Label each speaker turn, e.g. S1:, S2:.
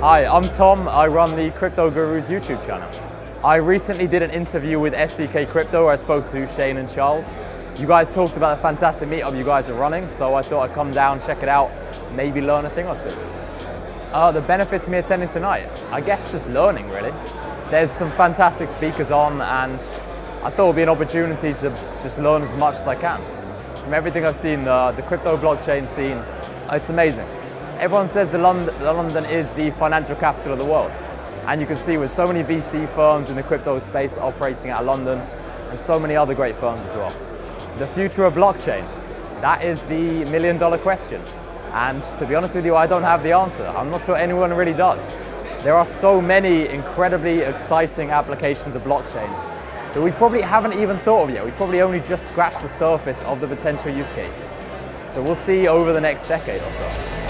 S1: Hi, I'm Tom. I run the Crypto Gurus YouTube channel. I recently did an interview with SVK Crypto where I spoke to Shane and Charles. You guys talked about the fantastic meetup you guys are running, so I thought I'd come down, check it out, maybe learn a thing or two. Uh, the benefits of me attending tonight? I guess just learning, really. There's some fantastic speakers on, and I thought it would be an opportunity to just learn as much as I can. From everything I've seen, the, the crypto blockchain scene, it's amazing. Everyone says the London, London is the financial capital of the world. And you can see with so many VC firms in the crypto space operating out of London and so many other great firms as well. The future of blockchain, that is the million dollar question. And to be honest with you, I don't have the answer. I'm not sure anyone really does. There are so many incredibly exciting applications of blockchain that we probably haven't even thought of yet. We probably only just scratched the surface of the potential use cases. So we'll see over the next decade or so.